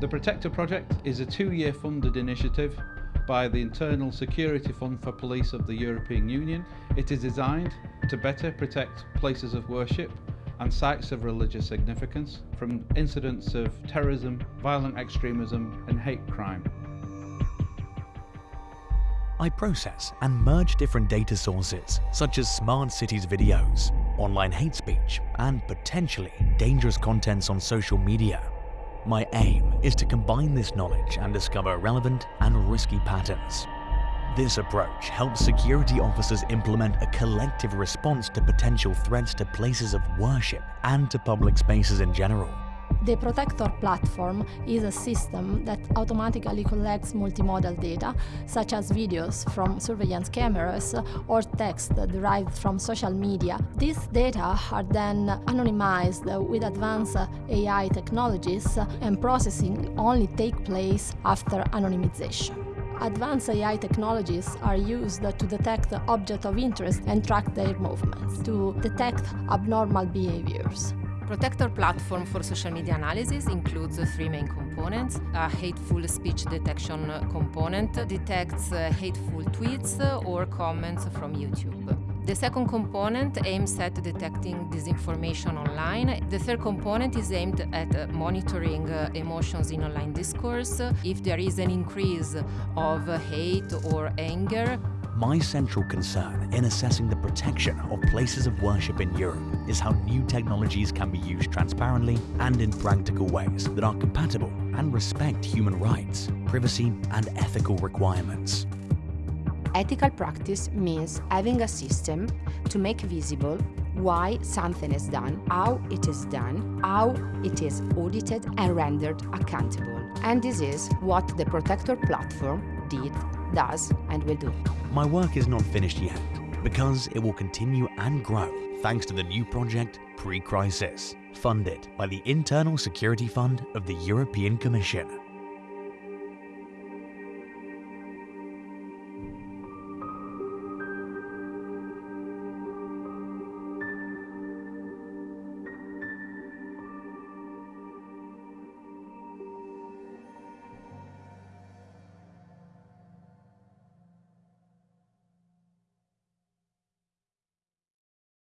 The Protector project is a two-year funded initiative by the Internal Security Fund for Police of the European Union. It is designed to better protect places of worship and sites of religious significance from incidents of terrorism, violent extremism and hate crime. I process and merge different data sources, such as smart cities videos, online hate speech, and potentially dangerous contents on social media. My aim is to combine this knowledge and discover relevant and risky patterns. This approach helps security officers implement a collective response to potential threats to places of worship and to public spaces in general. The Protector platform is a system that automatically collects multimodal data, such as videos from surveillance cameras or text derived from social media. These data are then anonymized with advanced AI technologies and processing only take place after anonymization. Advanced AI technologies are used to detect objects of interest and track their movements, to detect abnormal behaviors. Protector platform for social media analysis includes three main components. A hateful speech detection component detects uh, hateful tweets or comments from YouTube. The second component aims at detecting disinformation online. The third component is aimed at uh, monitoring uh, emotions in online discourse. If there is an increase of hate or anger, my central concern in assessing the protection of places of worship in Europe is how new technologies can be used transparently and in practical ways that are compatible and respect human rights, privacy and ethical requirements. Ethical practice means having a system to make visible why something is done, how it is done, how it is audited and rendered accountable. And this is what the Protector platform did, does and will do. My work is not finished yet because it will continue and grow thanks to the new project Pre-Crisis, funded by the Internal Security Fund of the European Commission.